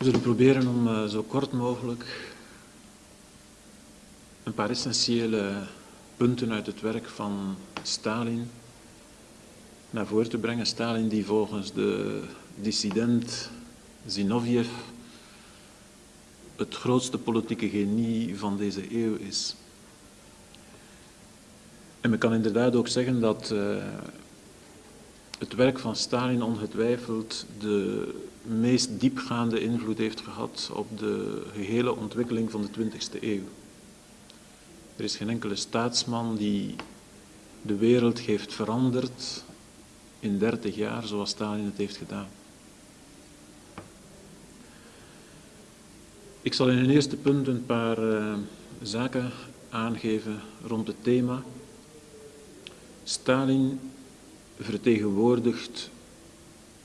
We zullen proberen om uh, zo kort mogelijk een paar essentiële punten uit het werk van Stalin naar voren te brengen. Stalin die volgens de dissident Zinoviev het grootste politieke genie van deze eeuw is. En men kan inderdaad ook zeggen dat uh, het werk van Stalin ongetwijfeld de meest diepgaande invloed heeft gehad op de gehele ontwikkeling van de 20e eeuw. Er is geen enkele staatsman die de wereld heeft veranderd in 30 jaar zoals Stalin het heeft gedaan. Ik zal in een eerste punt een paar uh, zaken aangeven rond het thema. Stalin vertegenwoordigt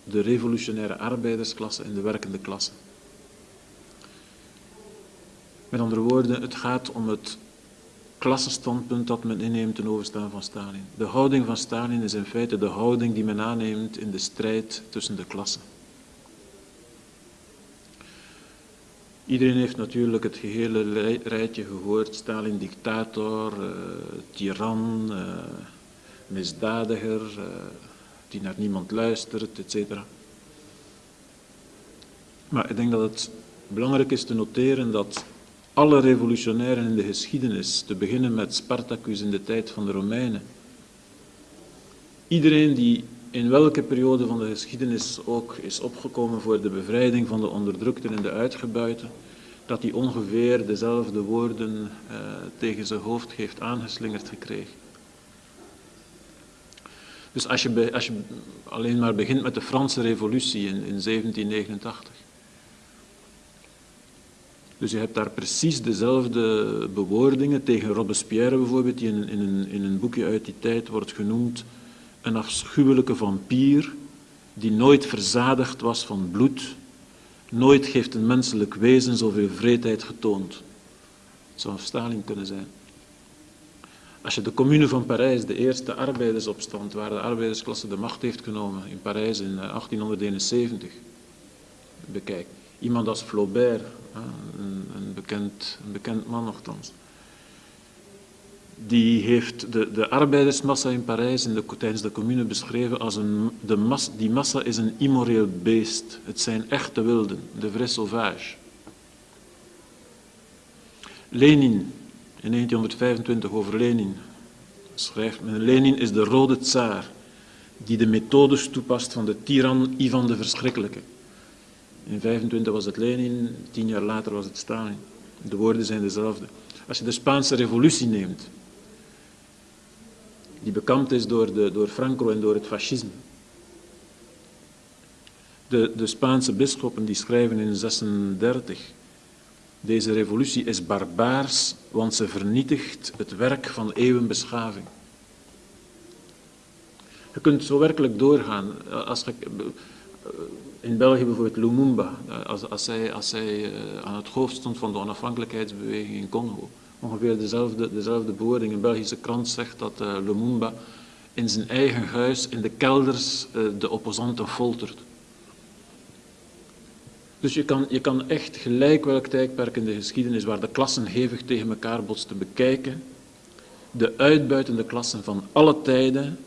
de revolutionaire arbeidersklasse en de werkende klasse. Met andere woorden, het gaat om het klassenstandpunt dat men inneemt ten overstaan van Stalin. De houding van Stalin is in feite de houding die men aanneemt in de strijd tussen de klassen. Iedereen heeft natuurlijk het gehele rijtje gehoord. Stalin dictator, uh, tiran, uh, misdadiger, uh, die naar niemand luistert, etc. Maar ik denk dat het belangrijk is te noteren dat alle revolutionairen in de geschiedenis, te beginnen met Spartacus in de tijd van de Romeinen, iedereen die in welke periode van de geschiedenis ook is opgekomen voor de bevrijding van de onderdrukten en de uitgebuiten, dat hij ongeveer dezelfde woorden uh, tegen zijn hoofd heeft aangeslingerd gekregen. Dus als je, als je alleen maar begint met de Franse revolutie in, in 1789, dus je hebt daar precies dezelfde bewoordingen tegen Robespierre bijvoorbeeld, die in, in, een, in een boekje uit die tijd wordt genoemd een afschuwelijke vampier die nooit verzadigd was van bloed. Nooit heeft een menselijk wezen zoveel vreedheid getoond. Het zou Stalin kunnen zijn. Als je de commune van Parijs, de eerste arbeidersopstand, waar de arbeidersklasse de macht heeft genomen in Parijs in 1871, eh, bekijkt. Iemand als Flaubert, een, een, bekend, een bekend man nogthans, die heeft de, de arbeidersmassa in Parijs in de, tijdens de commune beschreven als een, de mas, die massa is een immoreel beest. Het zijn echte wilden, de vrais sauvage. Lenin, in 1925 over Lenin, schrijft men, Lenin is de rode tsaar die de methodes toepast van de tiran Ivan de Verschrikkelijke. In 25 was het Lenin, tien jaar later was het Stalin. De woorden zijn dezelfde. Als je de Spaanse revolutie neemt, die bekampt is door, de, door Franco en door het fascisme. De, de Spaanse bisschoppen die schrijven in 36, deze revolutie is barbaars, want ze vernietigt het werk van eeuwenbeschaving. Je kunt zo werkelijk doorgaan. Als je, in België bijvoorbeeld Lumumba, als, als hij, als hij eh, aan het hoofd stond van de onafhankelijkheidsbeweging in Congo, ongeveer dezelfde, dezelfde bewoording. Een Belgische krant zegt dat Lumumba in zijn eigen huis, in de kelders, de opposanten foltert. Dus je kan, je kan echt gelijk welk tijdperk in de geschiedenis waar de klassen hevig tegen elkaar botsten bekijken. De uitbuitende klassen van alle tijden,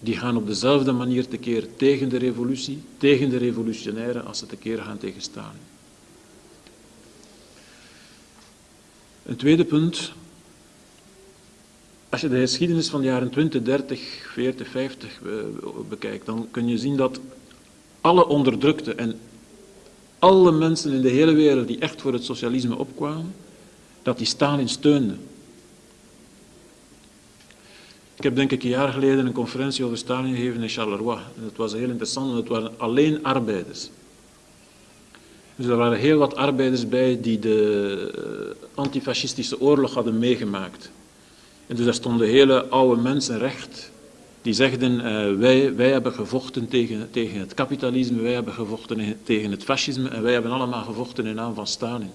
die gaan op dezelfde manier tekeer tegen de revolutie, tegen de revolutionairen, als ze tekeer gaan tegen Stalin. Een tweede punt. Als je de geschiedenis van de jaren 20, 30, 40, 50 bekijkt, dan kun je zien dat alle onderdrukte en alle mensen in de hele wereld die echt voor het socialisme opkwamen, dat die Stalin steunden. Ik heb denk ik een jaar geleden een conferentie over Stalin gegeven in Charleroi. Dat was heel interessant, want het waren alleen arbeiders. Dus er waren heel wat arbeiders bij die de eh, antifascistische oorlog hadden meegemaakt. En dus daar stonden hele oude mensen recht, die zegden, uh, wij, wij hebben gevochten tegen, tegen het kapitalisme, wij hebben gevochten tegen het fascisme en wij hebben allemaal gevochten in naam van Stalin.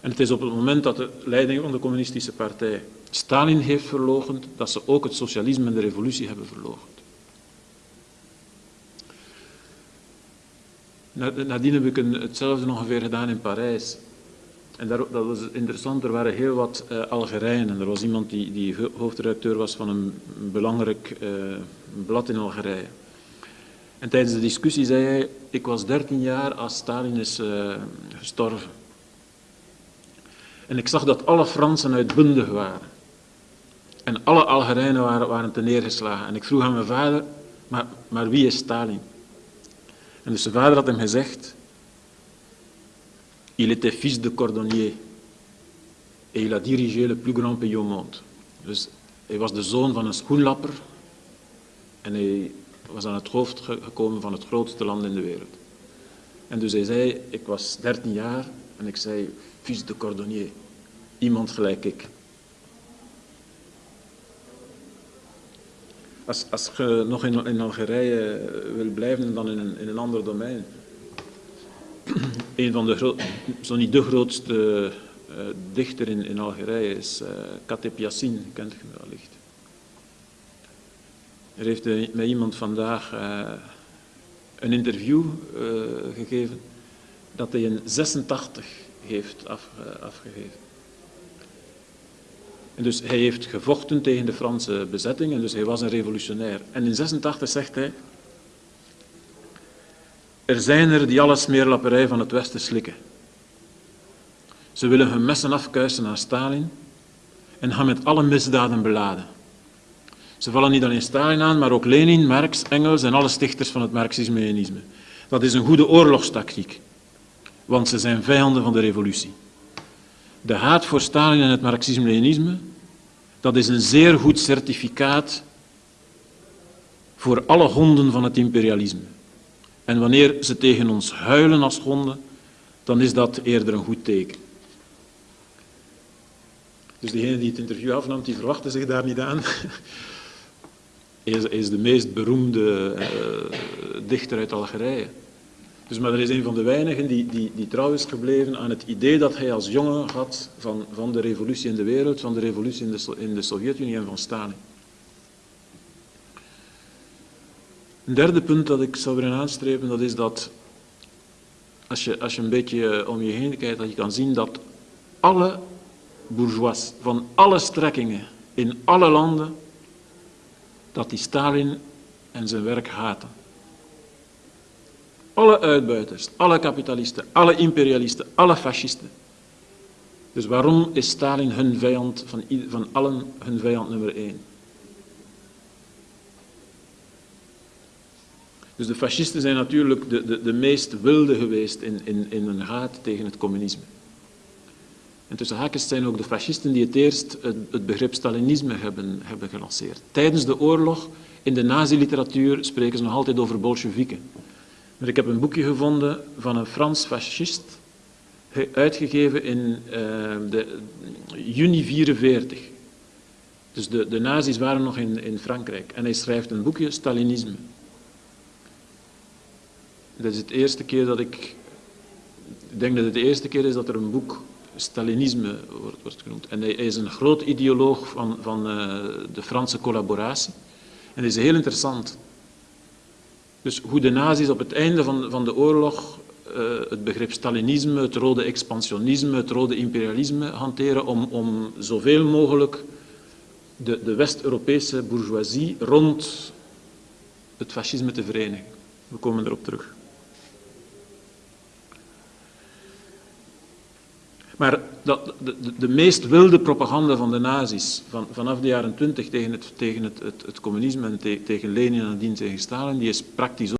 En het is op het moment dat de leiding van de communistische partij Stalin heeft verlogend, dat ze ook het socialisme en de revolutie hebben verlogend. Nadien heb ik een, hetzelfde ongeveer gedaan in Parijs. En dat was interessant, er waren heel wat uh, Algerijnen. Er was iemand die, die hoofdredacteur was van een belangrijk uh, blad in Algerije. En tijdens de discussie zei hij, ik was 13 jaar als Stalin is uh, gestorven. En ik zag dat alle Fransen uitbundig waren. En alle Algerijnen waren, waren te neergeslagen. En ik vroeg aan mijn vader, maar, maar wie is Stalin? En dus zijn vader had hem gezegd, il était fils de cordonnier. Et il a dirigé le plus grand pays au monde. Dus hij was de zoon van een schoenlapper. En hij was aan het hoofd gekomen van het grootste land in de wereld. En dus hij zei, ik was 13 jaar en ik zei, fils de cordonnier. Iemand gelijk ik. Als, als je nog in, in Algerije wil blijven, dan in een, in een ander domein. Een van de, zo niet de grootste uh, dichter in, in Algerije is uh, Kateb Yassine, kent je wellicht. Er heeft uh, met iemand vandaag een interview gegeven dat hij in 86 heeft af, afgegeven. En dus hij heeft gevochten tegen de Franse bezetting en dus hij was een revolutionair. En in 86 zegt hij, er zijn er die alle smeerlapperij van het Westen slikken. Ze willen hun messen afkuisen aan Stalin en gaan met alle misdaden beladen. Ze vallen niet alleen Stalin aan, maar ook Lenin, Marx, Engels en alle stichters van het Marxisme-Leninisme. Dat is een goede oorlogstactiek, want ze zijn vijanden van de revolutie. De haat voor Stalin en het Marxisme-Leninisme, dat is een zeer goed certificaat voor alle honden van het imperialisme. En wanneer ze tegen ons huilen als honden, dan is dat eerder een goed teken. Dus degene die het interview afnam, die verwachtte zich daar niet aan. Is, is de meest beroemde uh, dichter uit Algerije. Dus, maar er is een van de weinigen die, die, die trouw is gebleven aan het idee dat hij als jongen had van, van de revolutie in de wereld, van de revolutie in de, in de Sovjet-Unie en van Stalin. Een derde punt dat ik zou willen aanstrepen, dat is dat als je, als je een beetje om je heen kijkt, dat je kan zien dat alle bourgeois van alle strekkingen in alle landen, dat die Stalin en zijn werk haten. Alle uitbuiters, alle kapitalisten, alle imperialisten, alle fascisten. Dus waarom is Stalin hun vijand, van, van allen hun vijand nummer één? Dus de fascisten zijn natuurlijk de, de, de meest wilde geweest in, in, in hun haat tegen het communisme. En tussen haakjes zijn ook de fascisten die het eerst het, het begrip Stalinisme hebben, hebben gelanceerd. Tijdens de oorlog, in de nazi-literatuur, spreken ze nog altijd over Bolsjewieken. Maar ik heb een boekje gevonden van een Frans fascist, uitgegeven in uh, de, juni 44. Dus de, de nazi's waren nog in, in Frankrijk. En hij schrijft een boekje, Stalinisme. Dat is het eerste keer dat ik... Ik denk dat het de eerste keer is dat er een boek Stalinisme wordt, wordt genoemd. En hij, is een groot ideoloog van, van uh, de Franse collaboratie. En dat is heel interessant. Dus hoe de nazi's op het einde van, van de oorlog uh, het begrip Stalinisme, het rode expansionisme, het rode imperialisme hanteren om, om zoveel mogelijk de, de West-Europese bourgeoisie rond het fascisme te verenigen. We komen erop terug. Maar dat, de, de, de, meest wilde propaganda van de nazi's van, vanaf de jaren twintig tegen, het, tegen het, het, communisme en te, tegen Lenin en nadien tegen Stalin, die is praktisch